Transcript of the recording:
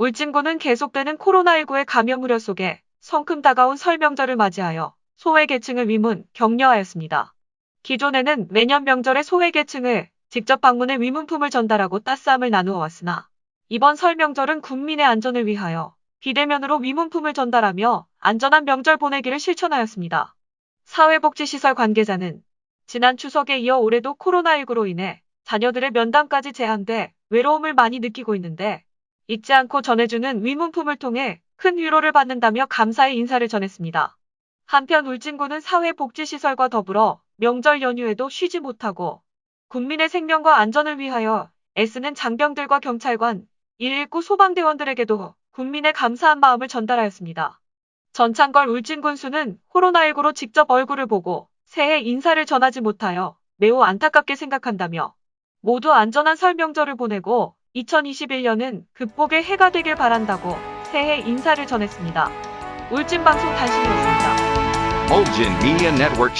울진군은 계속되는 코로나19의 감염 우려 속에 성큼 다가온 설 명절을 맞이하여 소외계층을 위문, 격려하였습니다. 기존에는 매년 명절에 소외계층을 직접 방문해 위문품을 전달하고 따스함을 나누어 왔으나 이번 설 명절은 국민의 안전을 위하여 비대면으로 위문품을 전달하며 안전한 명절 보내기를 실천하였습니다. 사회복지시설 관계자는 지난 추석에 이어 올해도 코로나19로 인해 자녀들의 면담까지 제한돼 외로움을 많이 느끼고 있는데 잊지 않고 전해주는 위문품을 통해 큰 위로를 받는다며 감사의 인사를 전했습니다. 한편 울진군은 사회복지시설과 더불어 명절 연휴에도 쉬지 못하고 국민의 생명과 안전을 위하여 애쓰는 장병들과 경찰관, 119 소방대원들에게도 국민의 감사한 마음을 전달하였습니다. 전창걸 울진군수는 코로나19로 직접 얼굴을 보고 새해 인사를 전하지 못하여 매우 안타깝게 생각한다며 모두 안전한 설 명절을 보내고 2021년은 극복의 해가 되길 바란다고 새해 인사를 전했습니다. 울진방송 단신이었습니다. Bulgin Media Network.